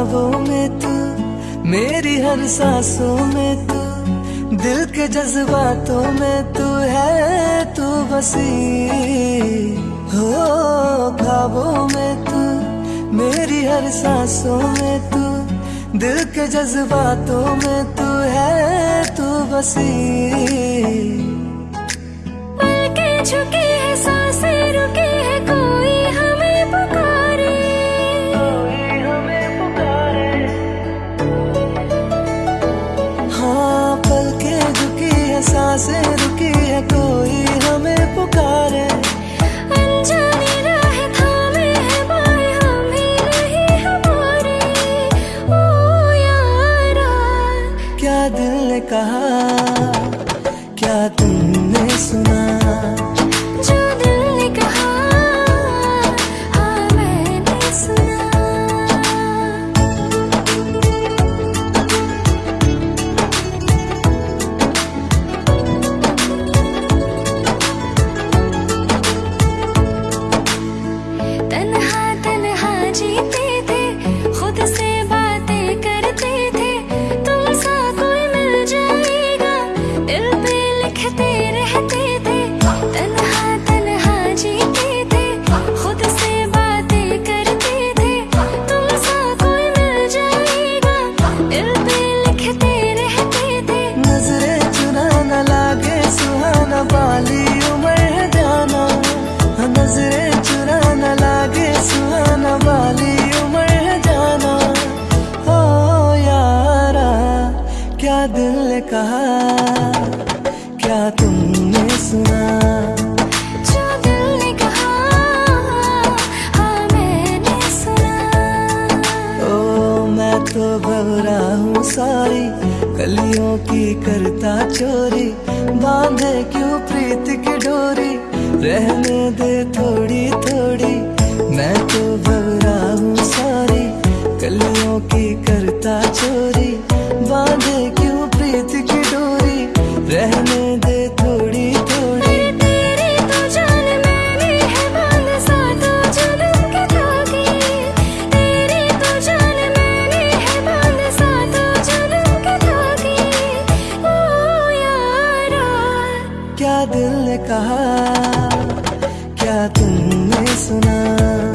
ख्वाबों में तू, मेरी हर सांसों में तू, दिल के जज्बातों में तू है, तू बसी हो, ख्वाबों में तू, मेरी हर सांसों में तू, दिल के जज्बातों में तू है, तू बसी झुकी साँसें कहा क्या तुमने सुना? जो दिल ने कहा हाँ मैंने सुना। ओ मैं तो बवरा हूँ सारी कलियों की करता चोरी। बांधे क्यों प्रीत की डोरी? रहने दे थोड़ी क्या दिल ने कहा क्या तुमने सुना?